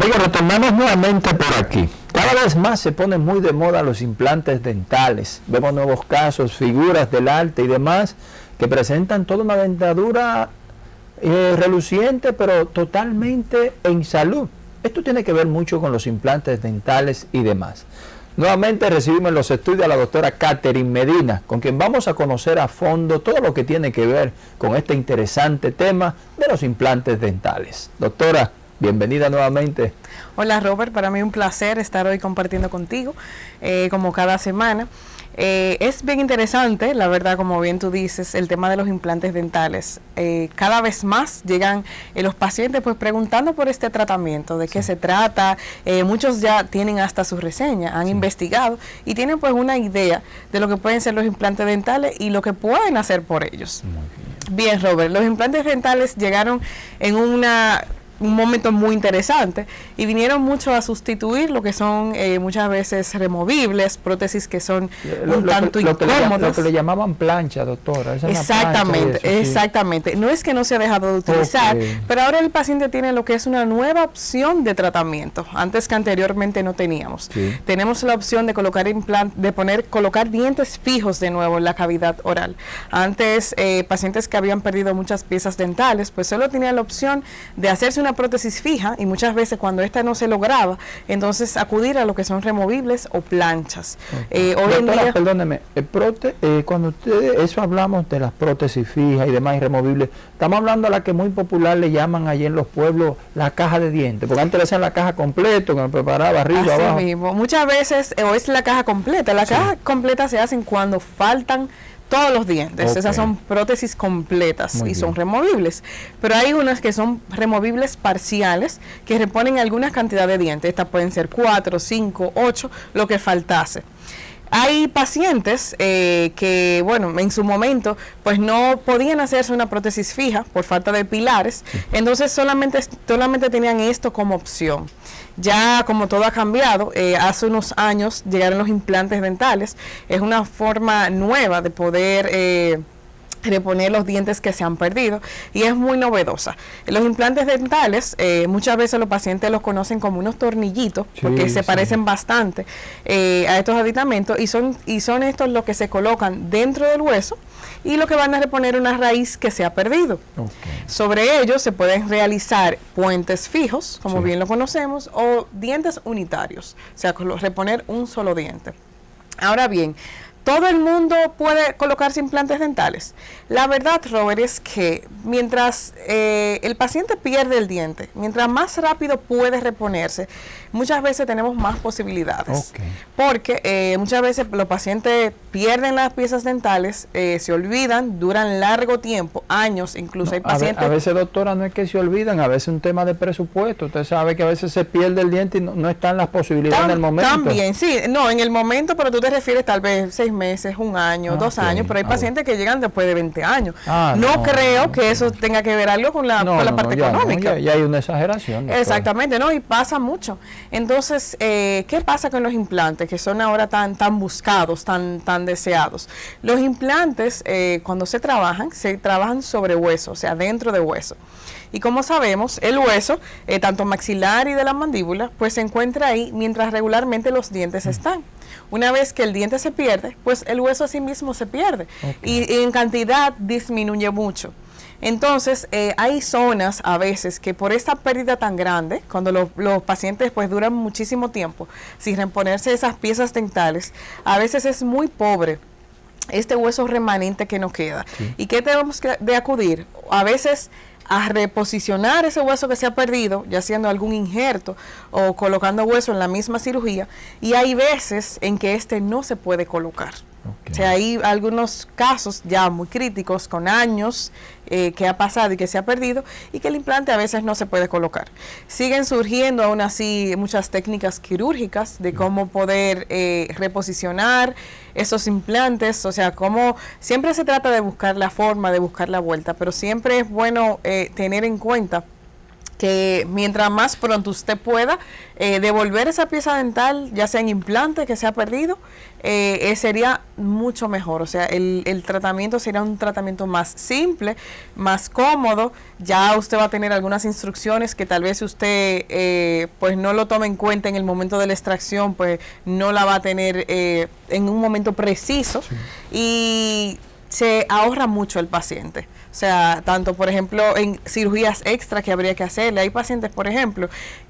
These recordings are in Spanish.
Amigos, retornamos nuevamente por aquí. Cada vez más se ponen muy de moda los implantes dentales. Vemos nuevos casos, figuras del arte y demás que presentan toda una dentadura eh, reluciente, pero totalmente en salud. Esto tiene que ver mucho con los implantes dentales y demás. Nuevamente recibimos en los estudios a la doctora Catherine Medina, con quien vamos a conocer a fondo todo lo que tiene que ver con este interesante tema de los implantes dentales. Doctora, bienvenida nuevamente. Hola Robert, para mí un placer estar hoy compartiendo contigo, eh, como cada semana. Eh, es bien interesante, la verdad, como bien tú dices, el tema de los implantes dentales. Eh, cada vez más llegan eh, los pacientes pues preguntando por este tratamiento, de qué se trata. muchos ya tienen hasta su reseña, han investigado y tienen pues una idea de lo que pueden ser los implantes dentales y lo que pueden hacer por ellos. Bien, Robert, los implantes dentales llegaron en una un momento muy interesante y vinieron mucho a sustituir lo que son eh, muchas veces removibles, prótesis que son un tanto incómodas. lo que le llamaban plancha, doctora. exactamente, exactamente. No es que no se ha dejado de utilizar, pero ahora el paciente tiene lo que es una nueva opción de tratamiento, antes que anteriormente no teníamos. Tenemos la opción de colocar implant, de poner, colocar dientes fijos de nuevo en la cavidad oral. Antes, eh, pacientes que habían perdido muchas piezas dentales, pues solo tenían la opción de hacerse una prótesis fija y muchas veces cuando esta no se lograba, entonces acudir a lo que son removibles o planchas. Eh, hoy en día, perdóneme, el prote, eh, cuando ustedes, eso hablamos de las prótesis fijas y demás y removibles, estamos hablando a la que muy popular le llaman allí en los pueblos la caja de dientes, porque antes le hacían la caja completa, que preparaba arriba, Así mismo, muchas veces o es la caja completa, la caja completa se hacen cuando faltan todos los dientes. Esas son prótesis completas y son removibles. Pero hay unas que son removibles parciales que reponen alguna cantidad de dientes. Estas pueden ser 4, 5, 8, lo que faltase. Hay pacientes eh, que, bueno, en su momento, pues no podían hacerse una prótesis fija por falta de pilares, entonces solamente, solamente tenían esto como opción. Ya como todo ha cambiado, eh, hace unos años llegaron los implantes dentales, es una forma nueva de poder... Eh, reponer los dientes que se han perdido y es muy novedosa. Los implantes dentales, eh, muchas veces los pacientes los conocen como unos tornillitos porque se parecen bastante eh, a estos aditamentos y son, y son estos los que se colocan dentro del hueso y lo que van a reponer una raíz que se ha perdido. Sobre ellos se pueden realizar puentes fijos, como bien lo conocemos, o dientes unitarios, o sea, reponer un solo diente. Ahora bien, ¿Todo el mundo puede colocarse implantes dentales? La verdad, Robert, es que mientras eh, el paciente pierde el diente, mientras más rápido puede reponerse, muchas veces tenemos más posibilidades. Porque eh, muchas veces los pacientes pierden las piezas dentales, eh, se olvidan, duran largo tiempo, años incluso. hay pacientes... A, veces, doctora, no es que se olvidan, a veces es un tema de presupuesto. Usted sabe que a veces se pierde el diente y no, están las posibilidades en el momento. También, sí. No, en el momento, pero tú te refieres tal vez seis meses, un año, ah, dos años, pero hay ah, pacientes que llegan después de 20 años. Ah, no, creo que eso tenga que ver algo con la, parte económica. Ya, hay una exageración. Exactamente, ¿no? Y pasa mucho. Entonces, eh, ¿qué pasa con los implantes que son ahora tan, tan buscados, tan, tan deseados? Los implantes, eh, cuando se trabajan, se trabajan sobre hueso, o sea, dentro de hueso. Y como sabemos, el hueso, eh, tanto maxilar y de la mandíbula, pues se encuentra ahí mientras regularmente los dientes mm. están. Una vez que el diente se pierde, pues el hueso a sí mismo se pierde y, en cantidad disminuye mucho. Entonces, eh, hay zonas a veces que por esta pérdida tan grande, cuando los pacientes pues duran muchísimo tiempo sin reponerse esas piezas dentales, a veces es muy pobre este hueso remanente que nos queda. ¿Y qué tenemos que de acudir? A veces a reposicionar ese hueso que se ha perdido, ya haciendo algún injerto o colocando hueso en la misma cirugía, y hay veces en que este no se puede colocar. O sea, hay algunos casos ya muy críticos con años eh, que ha pasado y que se ha perdido y que el implante a veces no se puede colocar. Siguen surgiendo aún así muchas técnicas quirúrgicas de cómo poder eh, reposicionar esos implantes, o sea, cómo siempre se trata de buscar la forma, de buscar la vuelta, pero siempre es bueno eh, tener en cuenta que mientras más pronto usted pueda eh, devolver esa pieza dental, ya sea en implante que se ha perdido, eh, eh, sería mucho mejor. O sea, el, el, tratamiento sería un tratamiento más simple, más cómodo. Ya usted va a tener algunas instrucciones que tal vez usted pues no lo tome en cuenta en el momento de la extracción, pues no la va a tener en un momento preciso. Y se ahorra mucho el paciente. O sea, tanto por ejemplo en cirugías extra que habría que hacerle. Hay pacientes, por ejemplo,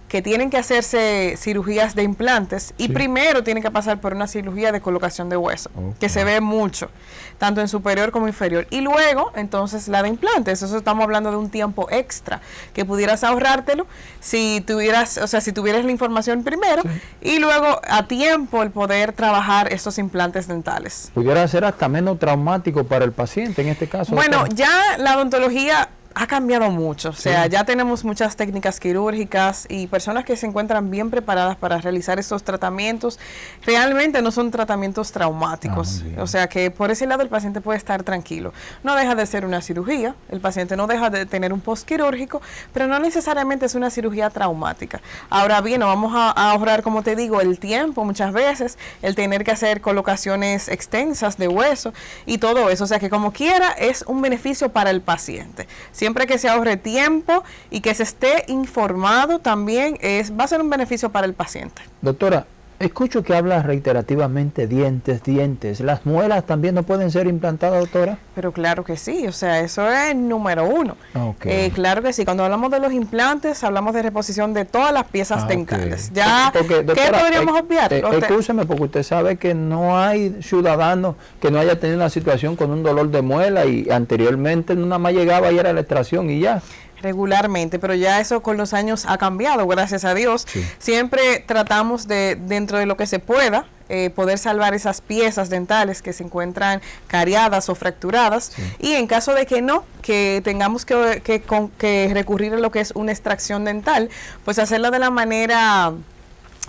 que tienen que hacerse cirugías de implantes y primero tienen que pasar por una cirugía de colocación de hueso, que se ve mucho, tanto en superior como inferior. Y luego, entonces, la de implantes. Eso estamos hablando de un tiempo extra que pudieras ahorrártelo si tuvieras, o sea, si tuvieras la información primero y luego a tiempo el poder trabajar esos implantes dentales. Pudiera ser hasta menos traumático para el paciente en este caso. Bueno, ya la odontología ha cambiado mucho. O sea, ya tenemos muchas técnicas quirúrgicas y personas que se encuentran bien preparadas para realizar estos tratamientos. Realmente no son tratamientos traumáticos. Ah, o sea, que por ese lado el paciente puede estar tranquilo. No deja de ser una cirugía, el paciente no deja de tener un post quirúrgico, pero no necesariamente es una cirugía traumática. Ahora bien, vamos a, ahorrar, como te digo, el tiempo muchas veces, el tener que hacer colocaciones extensas de hueso y todo eso. O sea, que como quiera es un beneficio para el paciente siempre que se ahorre tiempo y que se esté informado también es va a ser un beneficio para el paciente. Doctora, Escucho que habla reiterativamente dientes, dientes. ¿Las muelas también no pueden ser implantadas, doctora? Pero claro que sí, o sea, eso es número uno. Eh, claro que sí, cuando hablamos de los implantes, hablamos de reposición de todas las piezas ah, dentales. Ya, ¿qué podríamos eh, obviar? Eh, escúcheme, porque usted sabe que no hay ciudadano que no haya tenido una situación con un dolor de muela y anteriormente nada más llegaba y era la extracción y ya regularmente, pero ya eso con los años ha cambiado, gracias a Dios. Siempre tratamos de, dentro de lo que se pueda, eh, poder salvar esas piezas dentales que se encuentran cariadas o fracturadas. Y en caso de que no, que tengamos que, que, que recurrir a lo que es una extracción dental, pues hacerlo de la manera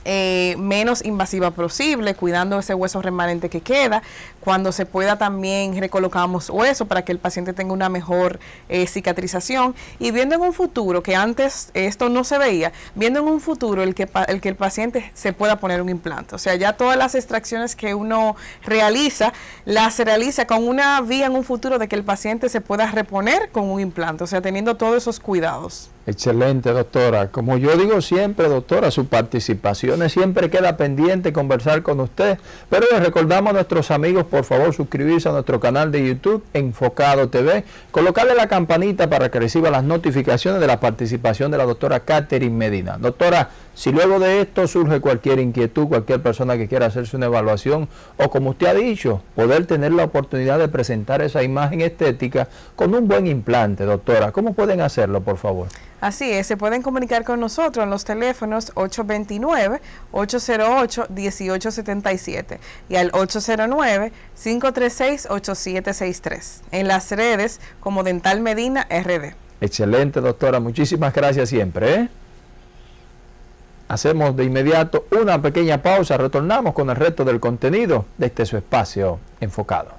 eh, menos invasiva posible, cuidando ese hueso remanente que queda. Cuando se pueda también recolocamos hueso para que el paciente tenga una mejor eh, cicatrización y viendo en un futuro, que antes esto no se veía, viendo en un futuro el que, el que el paciente se pueda poner un implante. O sea, ya todas las extracciones que uno realiza, las realiza con una vía en un futuro de que el paciente se pueda reponer con un implante, o sea, teniendo todos esos cuidados. Excelente, doctora. Como yo digo siempre, doctora, su participación siempre queda pendiente conversar con usted. Pero les recordamos a nuestros amigos, por favor, suscribirse a nuestro canal de YouTube, Enfocado TV, colocarle la campanita para que reciba las notificaciones de la participación de la doctora Catherine Medina. Doctora, si luego de esto surge cualquier inquietud, cualquier persona que quiera hacerse una evaluación, o como usted ha dicho, poder tener la oportunidad de presentar esa imagen estética con un buen implante, doctora, ¿cómo pueden hacerlo, por favor? Así es, se pueden comunicar con nosotros en los teléfonos 829-808-1877 y al 809-536-8763. En las redes como Dental Medina RD. Excelente, doctora. Muchísimas gracias siempre. ¿eh? Hacemos de inmediato una pequeña pausa. Retornamos con el resto del contenido de este su espacio enfocado.